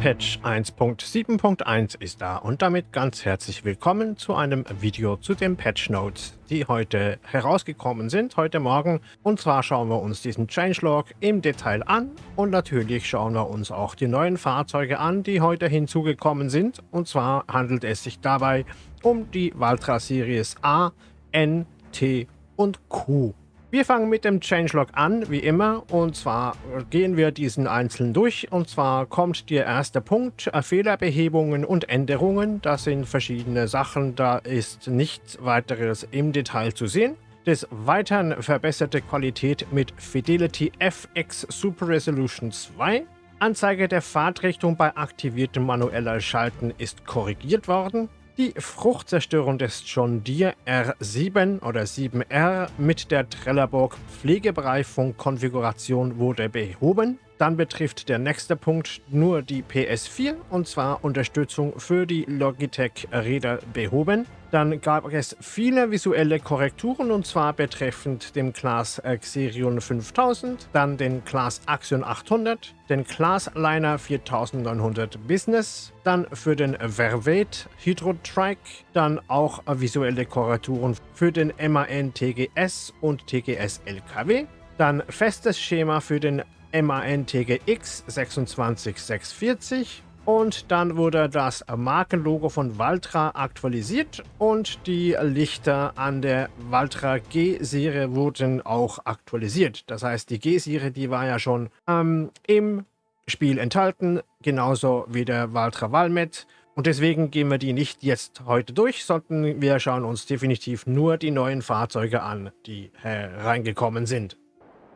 Patch 1.7.1 ist da und damit ganz herzlich willkommen zu einem Video zu den Patch Notes, die heute herausgekommen sind, heute Morgen. Und zwar schauen wir uns diesen Changelog im Detail an und natürlich schauen wir uns auch die neuen Fahrzeuge an, die heute hinzugekommen sind. Und zwar handelt es sich dabei um die Valtra Series A, N, T und Q. Wir fangen mit dem Changelog an, wie immer, und zwar gehen wir diesen einzeln durch. Und zwar kommt der erste Punkt, äh, Fehlerbehebungen und Änderungen. Das sind verschiedene Sachen, da ist nichts weiteres im Detail zu sehen. Des Weiteren verbesserte Qualität mit Fidelity FX Super Resolution 2. Anzeige der Fahrtrichtung bei aktiviertem manueller Schalten ist korrigiert worden. Die Fruchtzerstörung des John Deere R7 oder 7R mit der Trelleborg Pflegebereifung-Konfiguration wurde behoben. Dann betrifft der nächste Punkt nur die PS4 und zwar Unterstützung für die Logitech-Räder behoben. Dann gab es viele visuelle Korrekturen und zwar betreffend dem Class Xerion 5000, dann den Class Axion 800, den Class Liner 4900 Business, dann für den Vervet Hydro Trike, dann auch visuelle Korrekturen für den MAN TGS und TGS LKW, dann festes Schema für den MAN TGX 26640 und dann wurde das Markenlogo von Valtra aktualisiert und die Lichter an der Valtra G-Serie wurden auch aktualisiert. Das heißt, die G-Serie, die war ja schon ähm, im Spiel enthalten, genauso wie der Valtra Valmet. Und deswegen gehen wir die nicht jetzt heute durch, sondern wir schauen uns definitiv nur die neuen Fahrzeuge an, die hereingekommen sind.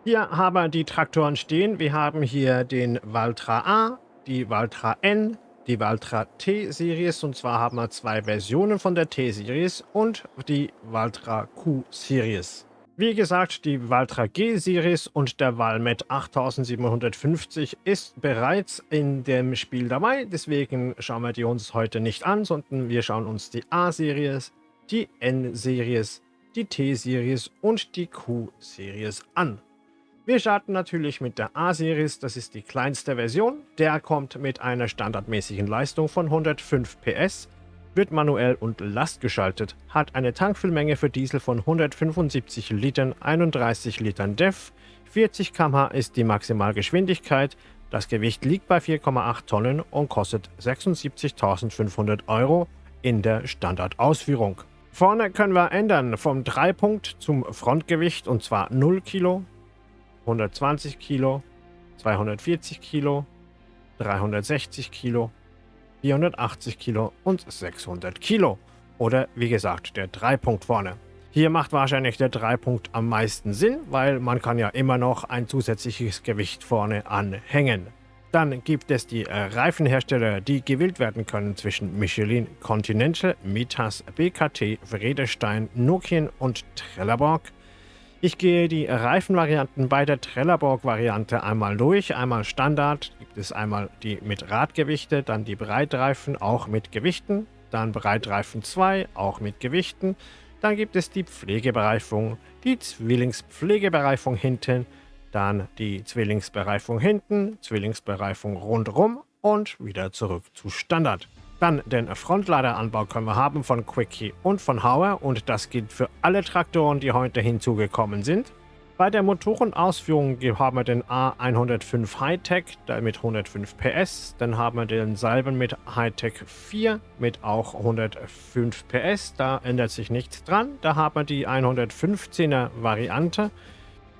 Hier haben wir die Traktoren stehen. Wir haben hier den Valtra A, die Valtra N, die Valtra T-Series. Und zwar haben wir zwei Versionen von der T-Series und die Valtra Q-Series. Wie gesagt, die Valtra G-Series und der Valmet 8750 ist bereits in dem Spiel dabei. Deswegen schauen wir die uns heute nicht an, sondern wir schauen uns die A-Series, die N-Series, die T-Series und die Q-Series an. Wir starten natürlich mit der A-Series, das ist die kleinste Version. Der kommt mit einer standardmäßigen Leistung von 105 PS, wird manuell und lastgeschaltet, hat eine Tankfüllmenge für Diesel von 175 Litern, 31 Litern DEF, 40 km/h ist die Maximalgeschwindigkeit, das Gewicht liegt bei 4,8 Tonnen und kostet 76.500 Euro in der Standardausführung. Vorne können wir ändern vom Dreipunkt zum Frontgewicht und zwar 0 Kilo, 120 Kilo, 240 Kilo, 360 Kilo, 480 Kilo und 600 Kilo. Oder wie gesagt, der Dreipunkt vorne. Hier macht wahrscheinlich der Dreipunkt am meisten Sinn, weil man kann ja immer noch ein zusätzliches Gewicht vorne anhängen. Dann gibt es die äh, Reifenhersteller, die gewählt werden können zwischen Michelin, Continental, Mitas, BKT, Vredestein, Nokian und Trelleborg. Ich gehe die Reifenvarianten bei der Trelleborg-Variante einmal durch. Einmal Standard, gibt es einmal die mit Radgewichte, dann die Breitreifen auch mit Gewichten, dann Breitreifen 2 auch mit Gewichten. Dann gibt es die Pflegebereifung, die Zwillingspflegebereifung hinten, dann die Zwillingsbereifung hinten, Zwillingsbereifung rundherum und wieder zurück zu Standard. Dann den Frontladeranbau können wir haben von Quickie und von Hauer und das gilt für alle Traktoren, die heute hinzugekommen sind. Bei der Motorenausführung haben wir den A105 Hightech mit 105 PS. Dann haben wir den Salben mit Hightech 4 mit auch 105 PS. Da ändert sich nichts dran. Da haben wir die 115er Variante.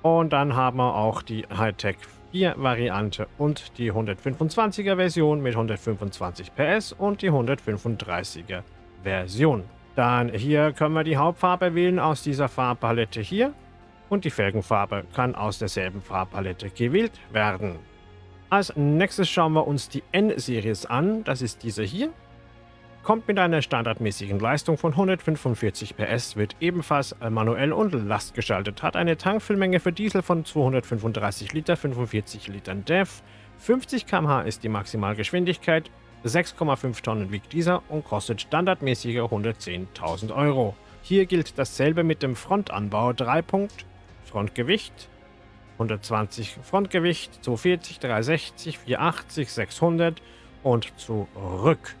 Und dann haben wir auch die Hightech 4 Variante und die 125er Version mit 125 PS und die 135er Version. Dann hier können wir die Hauptfarbe wählen aus dieser Farbpalette hier und die Felgenfarbe kann aus derselben Farbpalette gewählt werden. Als nächstes schauen wir uns die N-Series an, das ist diese hier kommt mit einer standardmäßigen Leistung von 145 PS, wird ebenfalls manuell und lastgeschaltet, hat eine Tankfüllmenge für Diesel von 235 Liter, 45 Litern DEF, 50 km/h ist die Maximalgeschwindigkeit, 6,5 Tonnen wiegt dieser und kostet standardmäßige 110.000 Euro. Hier gilt dasselbe mit dem Frontanbau 3 Punkt, Frontgewicht 120 Frontgewicht, 240, 360, 480, 600 und zurück.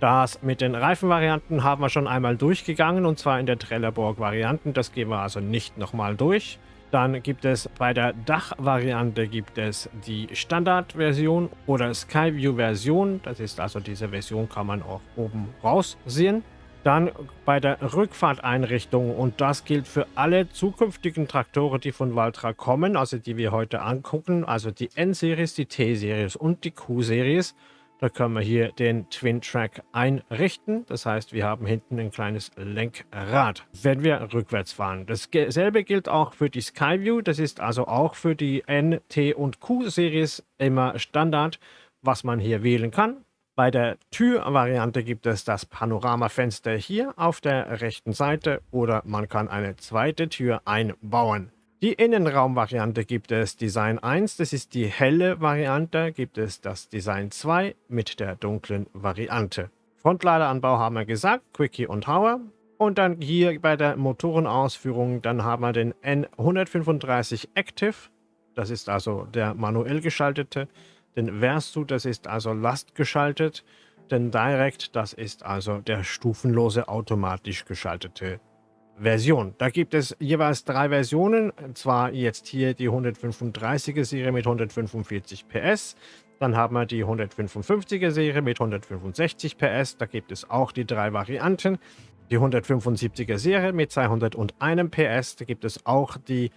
Das mit den Reifenvarianten haben wir schon einmal durchgegangen und zwar in der Trelleborg-Varianten. Das gehen wir also nicht nochmal durch. Dann gibt es bei der Dach-Variante gibt es die Standard-Version oder Skyview-Version. Das ist also diese Version, kann man auch oben raus sehen. Dann bei der Rückfahrteinrichtung und das gilt für alle zukünftigen Traktoren, die von Valtra kommen, also die wir heute angucken, also die N-Series, die T-Series und die Q-Series. Da können wir hier den Twin Track einrichten. Das heißt, wir haben hinten ein kleines Lenkrad, wenn wir rückwärts fahren. Dasselbe gilt auch für die Skyview. Das ist also auch für die N, T und Q-Series immer Standard, was man hier wählen kann. Bei der Türvariante gibt es das Panoramafenster hier auf der rechten Seite oder man kann eine zweite Tür einbauen. Die Innenraumvariante gibt es Design 1, das ist die helle Variante, gibt es das Design 2 mit der dunklen Variante. Frontladeranbau haben wir gesagt, Quickie und Hauer. Und dann hier bei der Motorenausführung, dann haben wir den N135 Active, das ist also der manuell geschaltete, den Versu, das ist also lastgeschaltet, den Direct, das ist also der stufenlose automatisch geschaltete Version. Da gibt es jeweils drei Versionen, und zwar jetzt hier die 135er Serie mit 145 PS, dann haben wir die 155er Serie mit 165 PS, da gibt es auch die drei Varianten. Die 175er Serie mit 201 PS, da gibt es auch die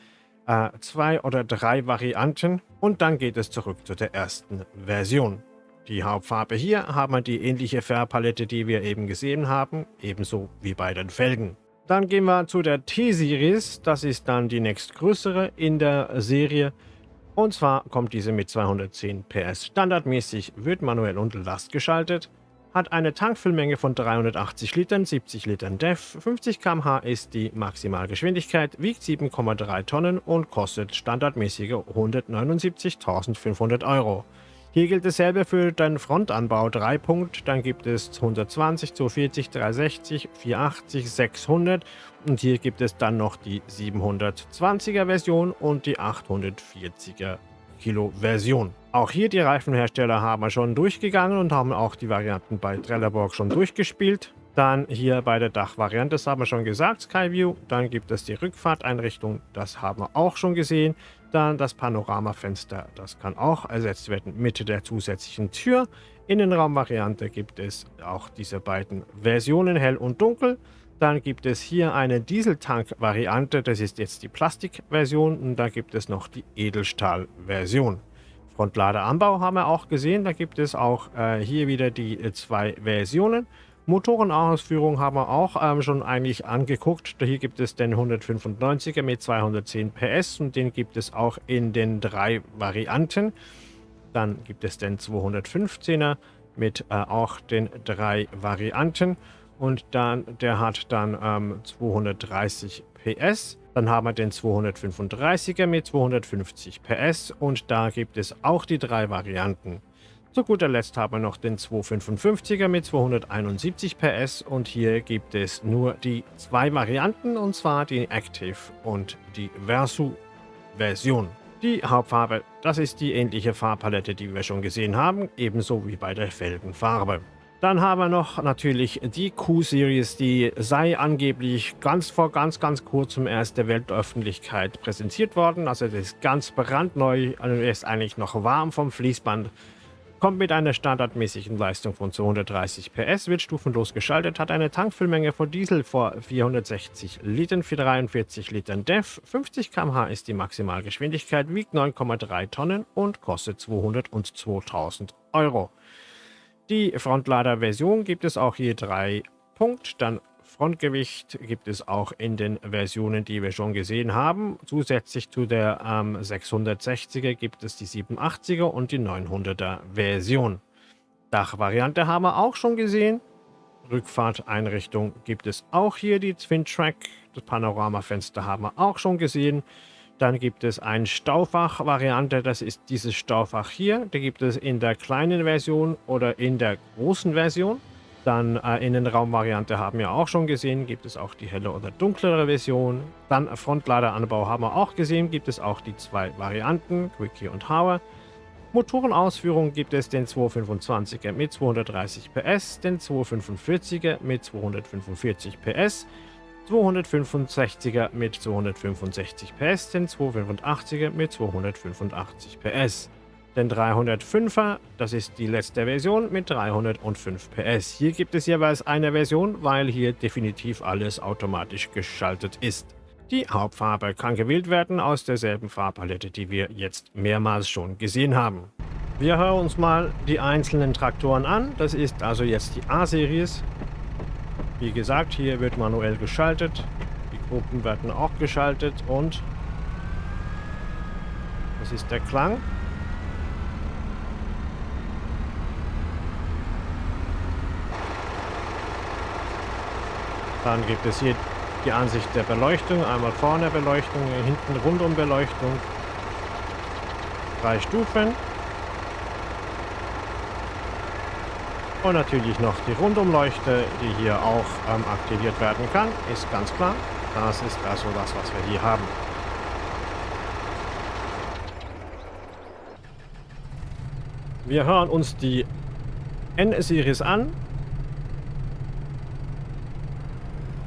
äh, zwei oder drei Varianten und dann geht es zurück zu der ersten Version. Die Hauptfarbe hier haben wir die ähnliche Färbpalette, die wir eben gesehen haben, ebenso wie bei den Felgen. Dann gehen wir zu der T-Series. Das ist dann die nächstgrößere in der Serie. Und zwar kommt diese mit 210 PS. Standardmäßig wird manuell und Last geschaltet. Hat eine Tankfüllmenge von 380 Litern, 70 Litern DEF, 50 km/h ist die Maximalgeschwindigkeit, wiegt 7,3 Tonnen und kostet standardmäßige 179.500 Euro. Hier gilt dasselbe für den Frontanbau 3 Punkt, dann gibt es 120, 240, 360, 480, 600 und hier gibt es dann noch die 720er Version und die 840er Kilo Version. Auch hier die Reifenhersteller haben wir schon durchgegangen und haben auch die Varianten bei Trelleborg schon durchgespielt. Dann hier bei der Dachvariante, das haben wir schon gesagt, Skyview. Dann gibt es die Rückfahrteinrichtung, das haben wir auch schon gesehen. Dann das Panoramafenster, das kann auch ersetzt werden mit der zusätzlichen Tür. Innenraumvariante gibt es auch diese beiden Versionen, hell und dunkel. Dann gibt es hier eine Dieseltank-Variante, das ist jetzt die Plastikversion und da gibt es noch die Edelstahl-Version. Frontladeranbau haben wir auch gesehen, da gibt es auch äh, hier wieder die äh, zwei Versionen. Motorenausführung haben wir auch ähm, schon eigentlich angeguckt. Hier gibt es den 195er mit 210 PS und den gibt es auch in den drei Varianten. Dann gibt es den 215er mit äh, auch den drei Varianten und dann der hat dann ähm, 230 PS. Dann haben wir den 235er mit 250 PS und da gibt es auch die drei Varianten. Zu guter Letzt haben wir noch den 255er mit 271 PS und hier gibt es nur die zwei Varianten und zwar die Active und die Versu Version. Die Hauptfarbe, das ist die ähnliche Farbpalette, die wir schon gesehen haben, ebenso wie bei der Felgenfarbe. Dann haben wir noch natürlich die Q-Series, die sei angeblich ganz vor ganz, ganz kurzem erst der Weltöffentlichkeit präsentiert worden. Also das ist ganz brandneu, also ist eigentlich noch warm vom Fließband. Kommt mit einer standardmäßigen Leistung von 230 PS, wird stufenlos geschaltet, hat eine Tankfüllmenge von Diesel vor 460 Litern für 43 Litern DEF, 50 km/h ist die Maximalgeschwindigkeit, wiegt 9,3 Tonnen und kostet 202.000 Euro. Die Frontlader-Version gibt es auch hier drei Punkt, dann Frontgewicht gibt es auch in den Versionen, die wir schon gesehen haben. Zusätzlich zu der ähm, 660er gibt es die 780er und die 900er Version. Dachvariante haben wir auch schon gesehen. Rückfahrteinrichtung gibt es auch hier die Twin Track. Das Panoramafenster haben wir auch schon gesehen. Dann gibt es ein Staufach-Variante, das ist dieses Staufach hier. Da gibt es in der kleinen Version oder in der großen Version. Dann äh, Innenraumvariante haben wir auch schon gesehen, gibt es auch die helle oder dunklere Version. Dann Frontladeranbau haben wir auch gesehen, gibt es auch die zwei Varianten, Quickie und Hauer. Motorenausführung gibt es den 225er mit 230 PS, den 245er mit 245 PS, 265er mit 265 PS, den 285er mit 285 PS. Den 305er, das ist die letzte Version mit 305 PS. Hier gibt es jeweils eine Version, weil hier definitiv alles automatisch geschaltet ist. Die Hauptfarbe kann gewählt werden aus derselben Farbpalette, die wir jetzt mehrmals schon gesehen haben. Wir hören uns mal die einzelnen Traktoren an. Das ist also jetzt die A-Series. Wie gesagt, hier wird manuell geschaltet. Die Gruppen werden auch geschaltet und das ist der Klang. Dann gibt es hier die Ansicht der Beleuchtung. Einmal vorne Beleuchtung, hinten rundum Beleuchtung. Drei Stufen. Und natürlich noch die Rundumleuchte, die hier auch ähm, aktiviert werden kann. Ist ganz klar. Das ist also das, was wir hier haben. Wir hören uns die N-Series an.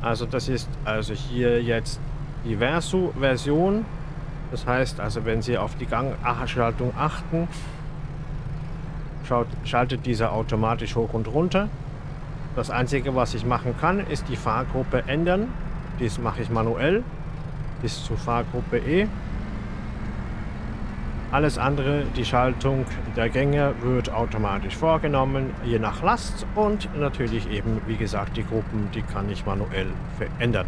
Also das ist also hier jetzt die Verso-Version. Das heißt also, wenn Sie auf die Gangschaltung achten, schaut, schaltet dieser automatisch hoch und runter. Das Einzige, was ich machen kann, ist die Fahrgruppe ändern. Dies mache ich manuell bis zur Fahrgruppe E. Alles andere, die Schaltung der Gänge wird automatisch vorgenommen, je nach Last und natürlich eben, wie gesagt, die Gruppen, die kann ich manuell verändern.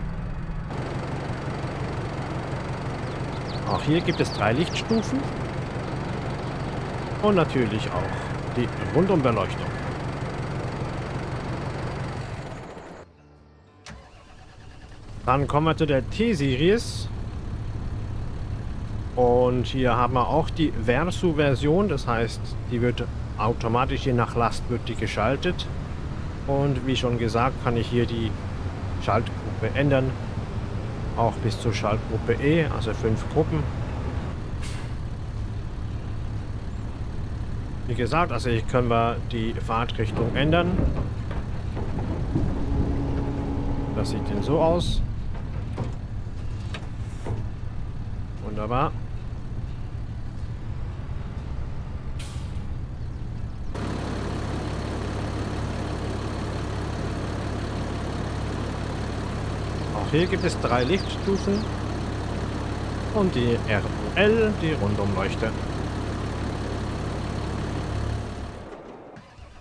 Auch hier gibt es drei Lichtstufen und natürlich auch die Rundumbeleuchtung. Dann kommen wir zu der T-Series. Und hier haben wir auch die Versu-Version, das heißt, die wird automatisch je nach Last wird die geschaltet. Und wie schon gesagt, kann ich hier die Schaltgruppe ändern. Auch bis zur Schaltgruppe E, also fünf Gruppen. Wie gesagt, also hier können wir die Fahrtrichtung ändern. Das sieht denn so aus. Wunderbar. Hier gibt es drei Lichtstufen und die RL, die Rundumleuchte.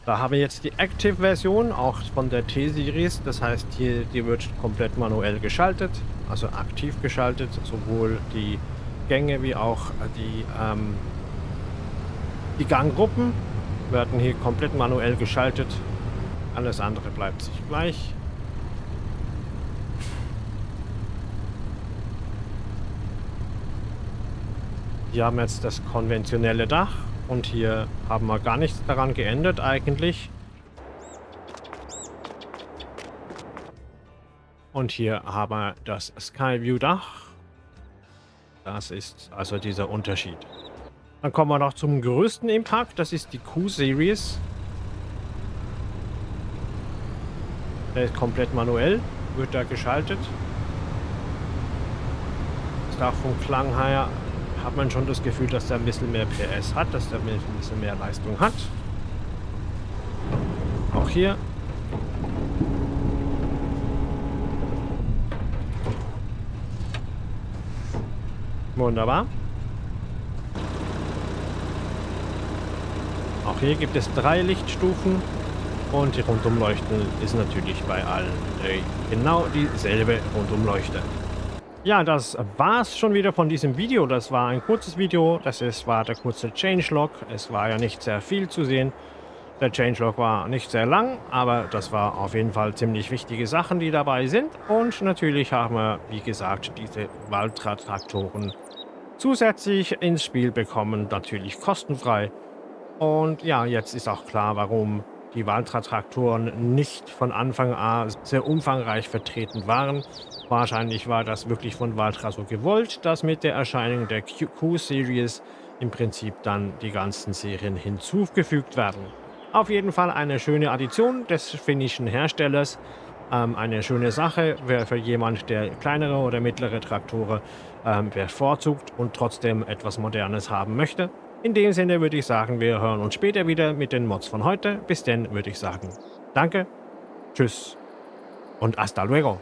Da haben wir jetzt die Active-Version, auch von der T-Series. Das heißt, hier die wird komplett manuell geschaltet, also aktiv geschaltet, sowohl die Gänge wie auch die, ähm, die Ganggruppen werden hier komplett manuell geschaltet. Alles andere bleibt sich gleich. Hier haben jetzt das konventionelle Dach und hier haben wir gar nichts daran geändert eigentlich. Und hier haben wir das Skyview Dach. Das ist also dieser Unterschied. Dann kommen wir noch zum größten Impact. Das ist die Q-Series. Der ist komplett manuell. Wird da geschaltet. Das Dach vom Klang her hat man schon das Gefühl, dass er ein bisschen mehr PS hat, dass er ein bisschen mehr Leistung hat. Auch hier. Wunderbar. Auch hier gibt es drei Lichtstufen und die Rundumleuchten ist natürlich bei allen genau dieselbe Rundumleuchte. Ja, das war's schon wieder von diesem Video. Das war ein kurzes Video. Das ist, war der kurze Changelog. Es war ja nicht sehr viel zu sehen. Der Changelog war nicht sehr lang, aber das war auf jeden Fall ziemlich wichtige Sachen, die dabei sind. Und natürlich haben wir, wie gesagt, diese Waltra-Traktoren zusätzlich ins Spiel bekommen. Natürlich kostenfrei. Und ja, jetzt ist auch klar, warum die Waltra-Traktoren nicht von Anfang an sehr umfangreich vertreten waren. Wahrscheinlich war das wirklich von Valtra so gewollt, dass mit der Erscheinung der Q-Series im Prinzip dann die ganzen Serien hinzugefügt werden. Auf jeden Fall eine schöne Addition des finnischen Herstellers. Ähm, eine schöne Sache wäre für jemand, der kleinere oder mittlere Traktoren ähm, bevorzugt und trotzdem etwas Modernes haben möchte. In dem Sinne würde ich sagen, wir hören uns später wieder mit den Mods von heute. Bis dann würde ich sagen, danke, tschüss und hasta luego.